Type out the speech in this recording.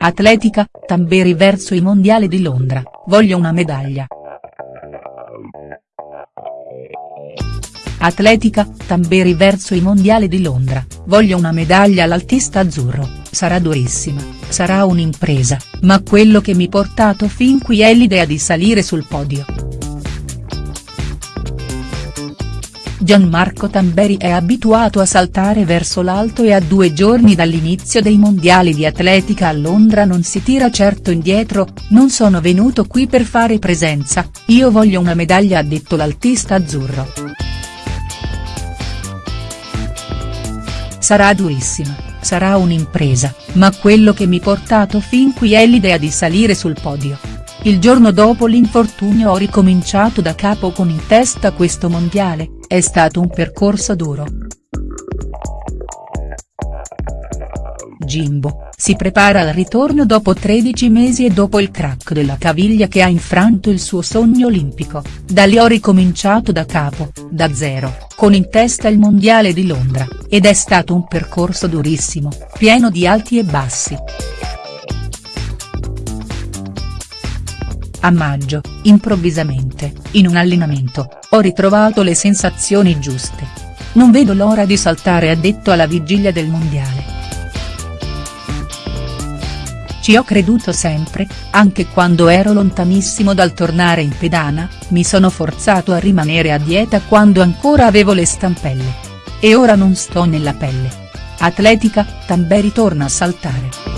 Atletica, Tamberi verso i mondiali di Londra, voglio una medaglia. Atletica, Tamberi verso i mondiali di Londra, voglio una medaglia all'altista azzurro, sarà durissima, sarà un'impresa, ma quello che mi portato fin qui è l'idea di salire sul podio. Gianmarco Tamberi è abituato a saltare verso l'alto e a due giorni dall'inizio dei mondiali di atletica a Londra non si tira certo indietro, non sono venuto qui per fare presenza, io voglio una medaglia ha detto l'altista azzurro. Sarà durissima, sarà un'impresa, ma quello che mi portato fin qui è l'idea di salire sul podio. Il giorno dopo l'infortunio ho ricominciato da capo con in testa questo mondiale, è stato un percorso duro. Jimbo, si prepara al ritorno dopo 13 mesi e dopo il crack della caviglia che ha infranto il suo sogno olimpico, da lì ho ricominciato da capo, da zero, con in testa il mondiale di Londra, ed è stato un percorso durissimo, pieno di alti e bassi. A maggio, improvvisamente, in un allenamento, ho ritrovato le sensazioni giuste. Non vedo l'ora di saltare ha detto alla vigilia del mondiale. Ci ho creduto sempre, anche quando ero lontanissimo dal tornare in pedana, mi sono forzato a rimanere a dieta quando ancora avevo le stampelle. E ora non sto nella pelle. Atletica, Tamberi torna a saltare.